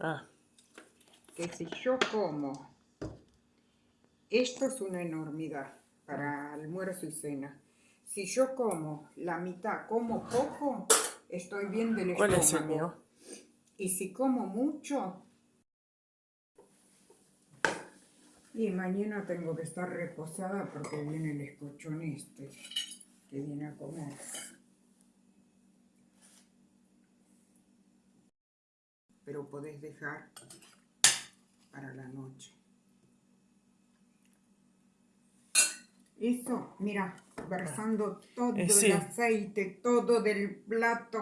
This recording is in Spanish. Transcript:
Ah, que si yo como, esto es una enormidad para almuerzo y cena. Si yo como la mitad, como poco, estoy bien del ¿cuál estómago. es el mío? Y si como mucho, y mañana tengo que estar reposada porque viene el escochón este que viene a comer. Pero podés dejar para la noche. Eso, mira, versando todo Eh, el aceite, todo del plato.